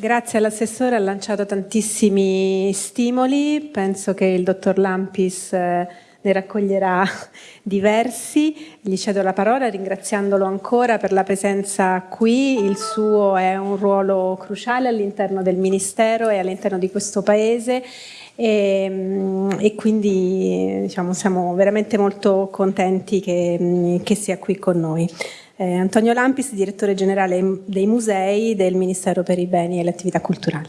Grazie all'assessore, ha lanciato tantissimi stimoli, penso che il dottor Lampis eh, ne raccoglierà diversi. Gli cedo la parola ringraziandolo ancora per la presenza qui, il suo è un ruolo cruciale all'interno del Ministero e all'interno di questo Paese e, mm, e quindi diciamo, siamo veramente molto contenti che, mm, che sia qui con noi. Eh, Antonio Lampis, direttore generale dei musei del Ministero per i beni e le attività culturali.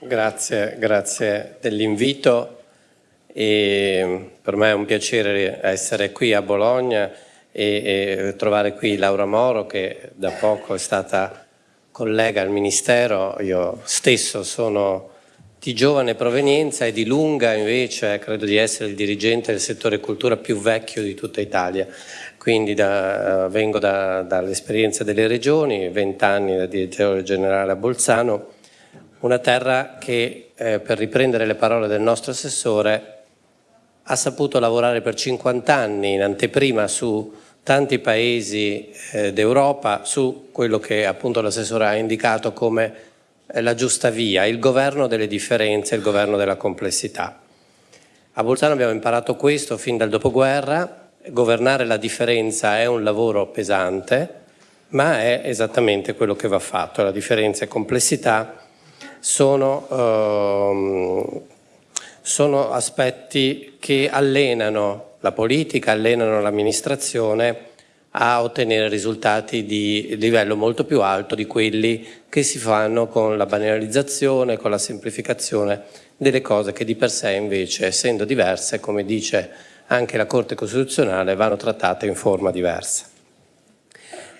Grazie, grazie dell'invito e per me è un piacere essere qui a Bologna e, e trovare qui Laura Moro che da poco è stata collega al Ministero, io stesso sono di giovane provenienza e di lunga invece credo di essere il dirigente del settore cultura più vecchio di tutta Italia quindi da, uh, vengo da, dall'esperienza delle regioni, 20 anni da direttore generale a Bolzano, una terra che, eh, per riprendere le parole del nostro assessore, ha saputo lavorare per 50 anni in anteprima su tanti paesi eh, d'Europa, su quello che appunto l'assessore ha indicato come eh, la giusta via, il governo delle differenze, il governo della complessità. A Bolzano abbiamo imparato questo fin dal dopoguerra, governare la differenza è un lavoro pesante, ma è esattamente quello che va fatto. La differenza e complessità sono, ehm, sono aspetti che allenano la politica, allenano l'amministrazione a ottenere risultati di livello molto più alto di quelli che si fanno con la banalizzazione, con la semplificazione delle cose che di per sé invece, essendo diverse, come dice anche la Corte Costituzionale vanno trattate in forma diversa.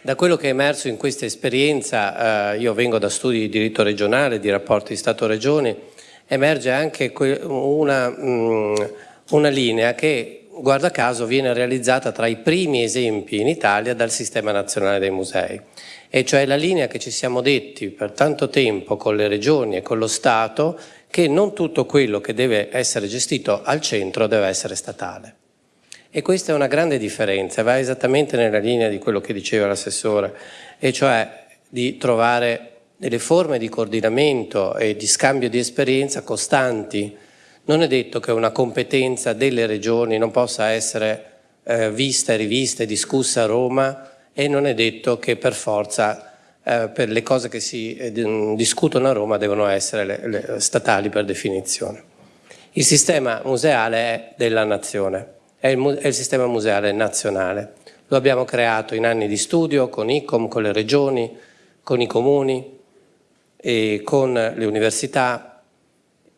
Da quello che è emerso in questa esperienza, eh, io vengo da studi di diritto regionale, di rapporti Stato-Regioni, emerge anche una, mh, mm, una linea che, guarda caso, viene realizzata tra i primi esempi in Italia dal Sistema Nazionale dei Musei, e cioè la linea che ci siamo detti per tanto tempo con le regioni e con lo Stato che non tutto quello che deve essere gestito al centro deve essere statale. E questa è una grande differenza, va esattamente nella linea di quello che diceva l'assessore, e cioè di trovare delle forme di coordinamento e di scambio di esperienza costanti. Non è detto che una competenza delle regioni non possa essere eh, vista rivista e discussa a Roma e non è detto che per forza eh, per le cose che si eh, discutono a Roma devono essere le, le, statali per definizione. Il sistema museale è della nazione, è il, è il sistema museale nazionale. Lo abbiamo creato in anni di studio con ICOM, con le regioni, con i comuni e con le università.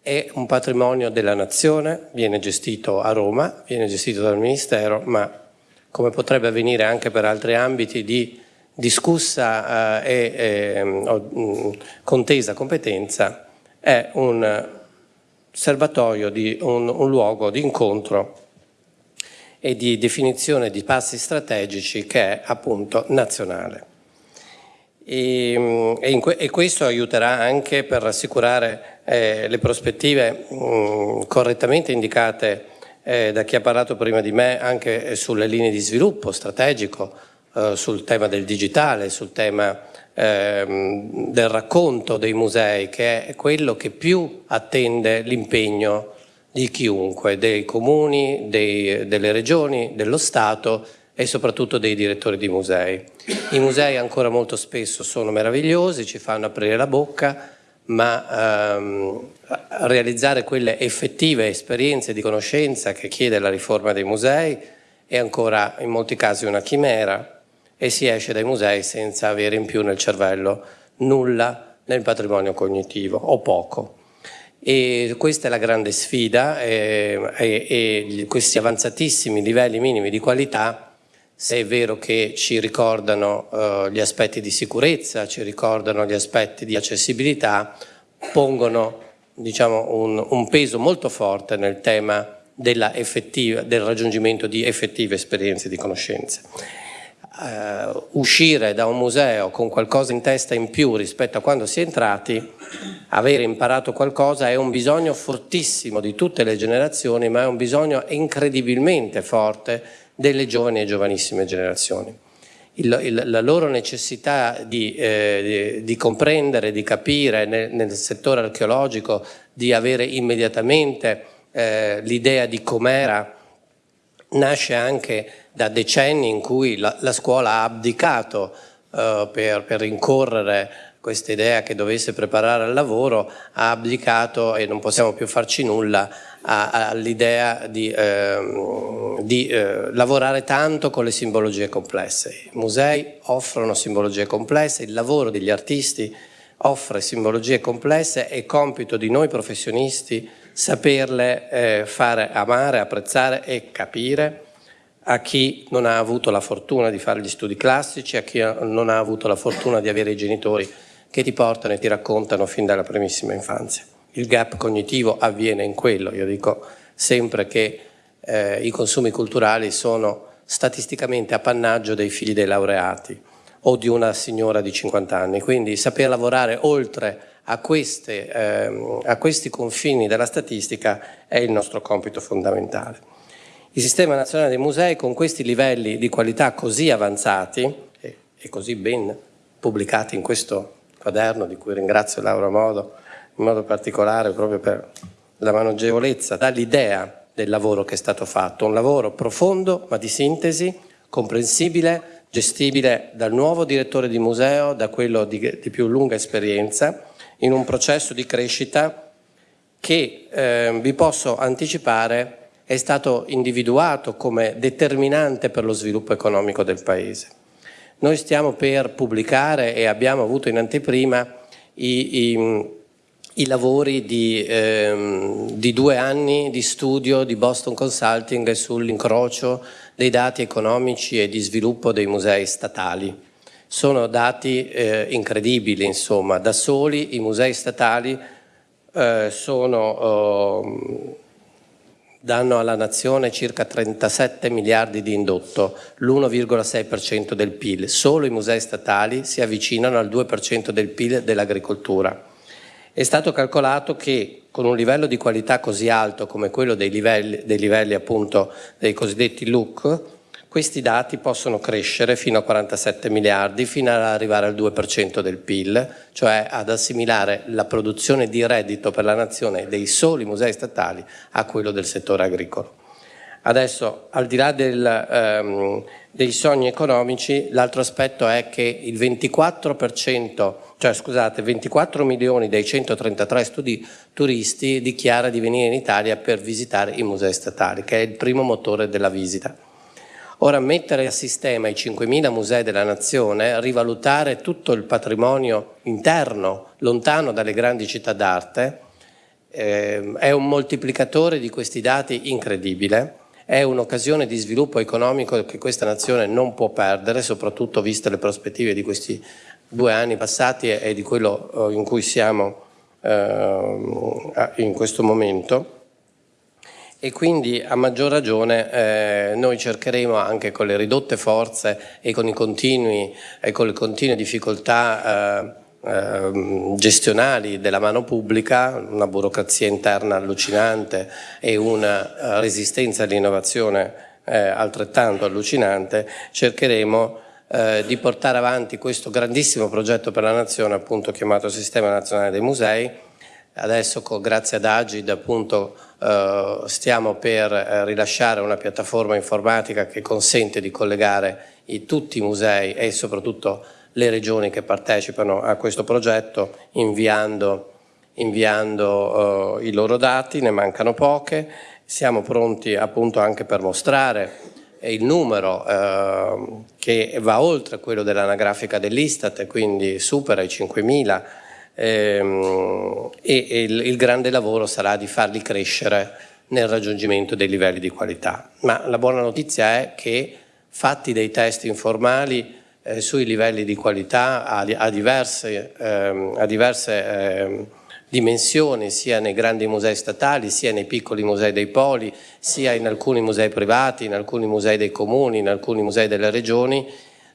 È un patrimonio della nazione, viene gestito a Roma, viene gestito dal Ministero, ma come potrebbe avvenire anche per altri ambiti di discussa eh, e eh, contesa competenza è un serbatoio, di, un, un luogo di incontro e di definizione di passi strategici che è appunto nazionale. E, mm, e, e questo aiuterà anche per rassicurare eh, le prospettive mh, correttamente indicate eh, da chi ha parlato prima di me anche sulle linee di sviluppo strategico eh, sul tema del digitale, sul tema ehm, del racconto dei musei, che è quello che più attende l'impegno di chiunque, dei comuni, dei, delle regioni, dello Stato e soprattutto dei direttori di musei. I musei ancora molto spesso sono meravigliosi, ci fanno aprire la bocca, ma ehm, realizzare quelle effettive esperienze di conoscenza che chiede la riforma dei musei è ancora in molti casi una chimera e si esce dai musei senza avere in più nel cervello nulla nel patrimonio cognitivo o poco. E questa è la grande sfida e, e, e questi avanzatissimi livelli minimi di qualità se è vero che ci ricordano uh, gli aspetti di sicurezza, ci ricordano gli aspetti di accessibilità, pongono diciamo, un, un, peso molto forte nel tema del raggiungimento di effettive esperienze di conoscenza. Eh, uscire da un museo con qualcosa in testa in più rispetto a quando si è entrati, avere imparato qualcosa è un bisogno fortissimo di tutte le generazioni, ma è un bisogno incredibilmente forte delle giovani e giovanissime generazioni. il, il, la loro necessità di, eh, di, di, comprendere, di capire nel, nel, settore archeologico, di avere immediatamente eh, l'idea di com'era, nasce anche da decenni in cui la, la scuola ha abdicato per, per rincorrere questa idea che dovesse preparare al lavoro, ha abdicato e non possiamo più farci nulla all'idea di, eh, di eh, lavorare tanto con le simbologie complesse. I musei offrono simbologie complesse, il lavoro degli artisti offre simbologie complesse, è compito di noi professionisti saperle eh, fare amare, apprezzare e capire a chi non ha avuto la fortuna di fare gli studi classici, a chi non ha avuto la fortuna di avere i genitori che ti portano e ti raccontano fin dalla primissima infanzia il gap cognitivo avviene in quello. Io dico sempre che eh, i consumi culturali sono statisticamente appannaggio dei figli dei laureati o di una signora di 50 anni, quindi saper lavorare oltre a, queste, eh, a questi confini della statistica è il nostro compito fondamentale. Il Sistema Nazionale dei Musei con questi livelli di qualità così avanzati e, così ben pubblicati in questo quaderno di cui ringrazio Laura Modo in modo particolare proprio per la manogevolezza, dall'idea del lavoro che è stato fatto, un lavoro profondo ma di sintesi, comprensibile, gestibile dal nuovo direttore di museo, da quello di, di più lunga esperienza, in un processo di crescita che eh, vi posso anticipare è stato individuato come determinante per lo sviluppo economico del Paese. Noi stiamo per pubblicare e abbiamo avuto in anteprima i, i i lavori di, ehm, di, due anni di studio di Boston Consulting sull'incrocio dei dati economici e di sviluppo dei musei statali. Sono dati eh, incredibili, insomma, da soli i musei statali eh, sono, eh, danno alla nazione circa 37 miliardi di indotto, l'1,6% del PIL. Solo i musei statali si avvicinano al 2% del PIL dell'agricoltura. È stato calcolato che con un livello di qualità così alto come quello dei livelli, dei livelli appunto dei cosiddetti LUC, questi dati possono crescere fino a 47 miliardi, fino ad arrivare al 2% del PIL, cioè ad assimilare la produzione di reddito per la nazione dei soli musei statali a quello del settore agricolo. Adesso, al di là del, ehm, dei sogni economici, l'altro aspetto è che il 24%, cioè scusate, 24 milioni dei 133 studi turisti dichiara di venire in Italia per visitare i musei statali, che è il primo motore della visita. Ora mettere a sistema i 5.000 musei della nazione, rivalutare tutto il patrimonio interno, lontano dalle grandi città d'arte, eh, è un moltiplicatore di questi dati incredibile. È un'occasione di sviluppo economico che questa nazione non può perdere, soprattutto viste le prospettive di questi due anni passati e di quello eh, in cui siamo eh, in questo momento e quindi a maggior ragione eh, noi cercheremo anche con le ridotte forze e con, i continui, e con le continue difficoltà eh, Ehm, gestionali della mano pubblica, una burocrazia interna allucinante e una eh, resistenza all'innovazione eh, altrettanto allucinante, cercheremo eh, di portare avanti questo grandissimo progetto per la nazione appunto chiamato Sistema Nazionale dei Musei. Adesso grazie ad Agid appunto eh, stiamo per eh, rilasciare una piattaforma informatica che consente di collegare tutti i musei e soprattutto le regioni che partecipano a questo progetto inviando, inviando uh, i loro dati, ne mancano poche, siamo pronti appunto anche per mostrare il numero uh, che va oltre quello dell'anagrafica dell'Istat quindi supera i 5.000 ehm, e, e il, il grande lavoro sarà di farli crescere nel raggiungimento dei livelli di qualità. Ma la buona notizia è che fatti dei test informali eh, sui livelli di qualità a, a diverse, ehm, a diverse ehm, dimensioni sia nei grandi musei statali sia nei piccoli musei dei poli sia in alcuni musei privati, in alcuni musei dei comuni, in alcuni musei delle regioni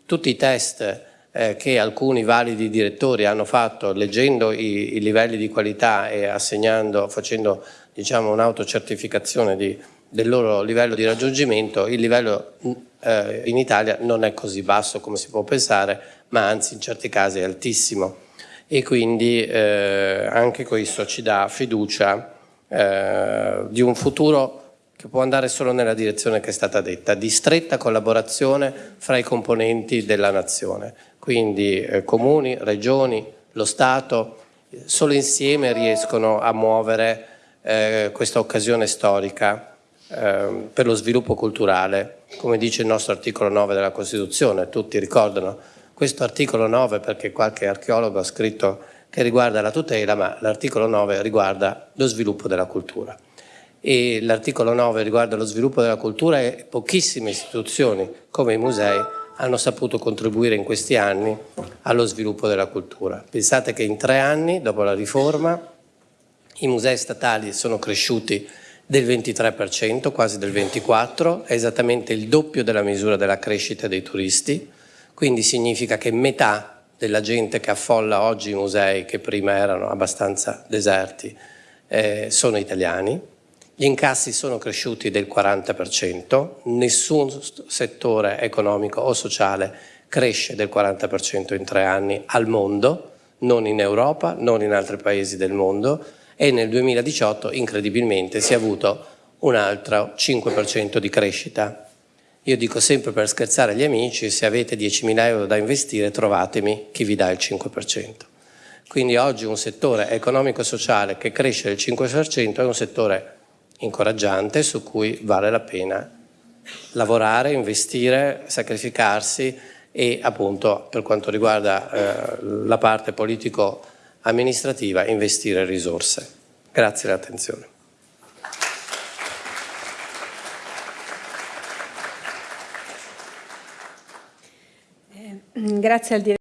tutti i test eh, che alcuni validi direttori hanno fatto leggendo i, i livelli di qualità e assegnando, facendo diciamo, un'autocertificazione del loro livello di raggiungimento, il livello eh, in Italia non è così basso come si può pensare, ma anzi in certi casi è altissimo. E quindi eh, anche questo ci dà fiducia eh, di un futuro che può andare solo nella direzione che è stata detta, di stretta collaborazione fra i componenti della nazione, quindi eh, comuni, regioni, lo Stato, solo insieme riescono a muovere eh, questa occasione storica eh, per lo sviluppo culturale, come dice il nostro articolo 9 della Costituzione, tutti ricordano questo articolo 9 perché qualche archeologo ha scritto che riguarda la tutela, ma l'articolo 9 riguarda lo sviluppo della cultura. L'articolo 9 riguarda lo sviluppo della cultura e pochissime istituzioni come i musei hanno saputo contribuire in questi anni allo sviluppo della cultura. Pensate che in tre anni, dopo la riforma, i musei statali sono cresciuti del 23%, quasi del 24%, è esattamente il doppio della misura della crescita dei turisti, quindi significa che metà della gente che affolla oggi i musei, che prima erano abbastanza deserti, eh, sono italiani. Gli incassi sono cresciuti del 40%, nessun settore economico o sociale cresce del 40% in tre anni al mondo, non in Europa, non in altri paesi del mondo, e nel 2018 incredibilmente si è avuto un altro 5% di crescita. Io dico sempre per scherzare agli amici, se avete 10.000 euro da investire trovatemi chi vi dà il 5%. Quindi oggi un settore economico-sociale che cresce del 5% è un settore incoraggiante su cui vale la pena lavorare, investire, sacrificarsi e appunto per quanto riguarda eh, la parte politico amministrativa investire risorse. Grazie dell'attenzione. Eh, grazie al direttore.